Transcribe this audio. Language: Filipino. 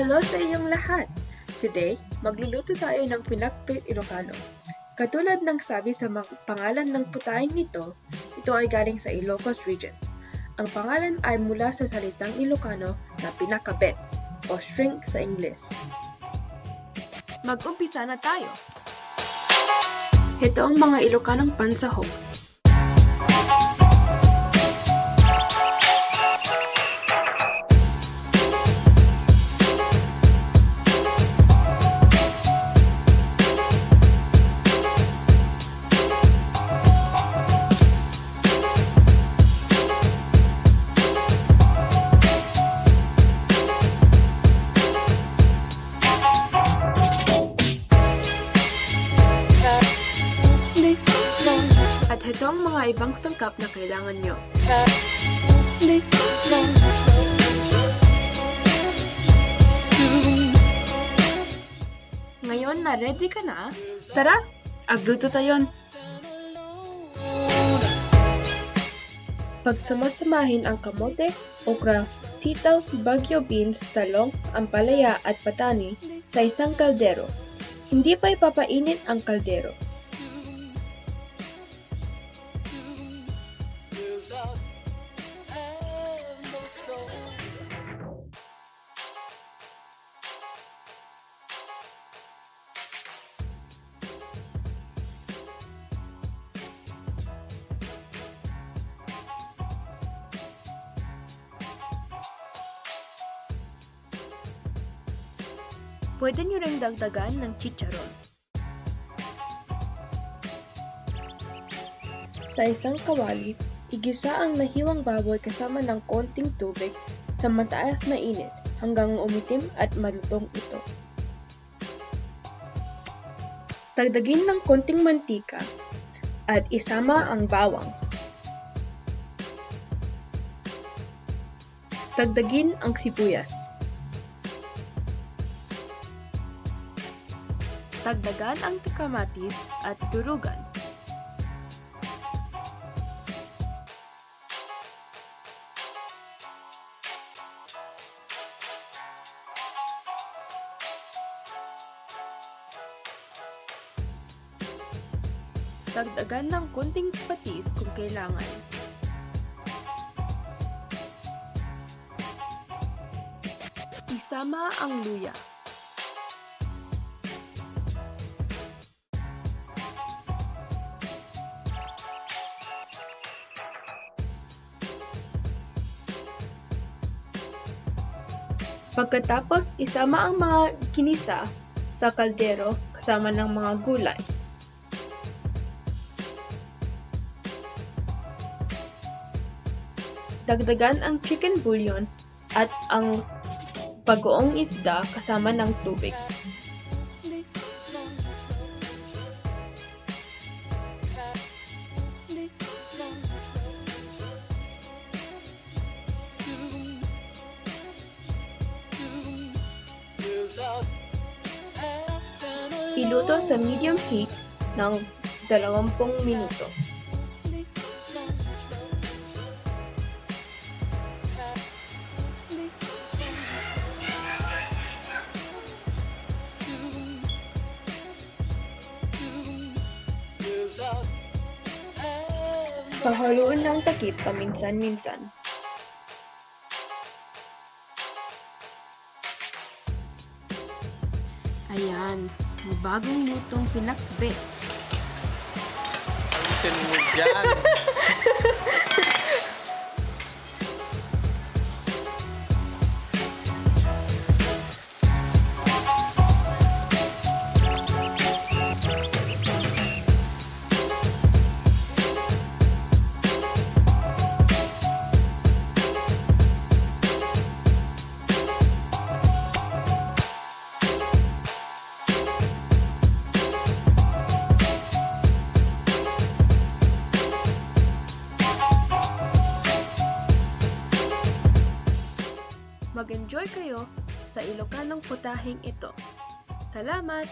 Hello sa inyong lahat! Today, magluluto tayo ng pinakpit Ilocano. Katulad ng sabi sa pangalan ng putaing nito, ito ay galing sa Ilocos Region. Ang pangalan ay mula sa salitang Ilocano na pinakabet o shrink sa Ingles. Mag-umpisa na tayo! Ito ang mga Ilocanong pansahog. At ito ang mga ibang sangkap na kailangan nyo. Ngayon na ready ka na? Tara, agluto tayo. Pagsamasamahin ang kamote, okra, sitaw, bagyo beans, talong, ampalaya at patani sa isang kaldero. Hindi pa ipapainit ang kaldero. Pwede nyo ring dagdagan ng chicharon. Sa isang kawali, igisa ang nahiwang baboy kasama ng konting tubig sa mataas na init hanggang umitim at malutong ito. Dagdagin ng konting mantika at isama ang bawang. Dagdagin ang sibuyas. Dagdagan ang kamatis at durugan. Dagdagan ng konting patis kung kailangan. Isama ang luya. Pagkatapos, isama ang mga kinisa sa kaldero kasama ng mga gulay. Dagdagan ang chicken bouillon at ang bagoong isda kasama ng tubig. Iluto sa medium heat ng 20 minuto. Pahaluin ng takip paminsan-minsan. Ayan, bagong lutong pinakbet. Alisin mo dyan. Mag-enjoy kayo sa Ilocanong putahing ito. Salamat!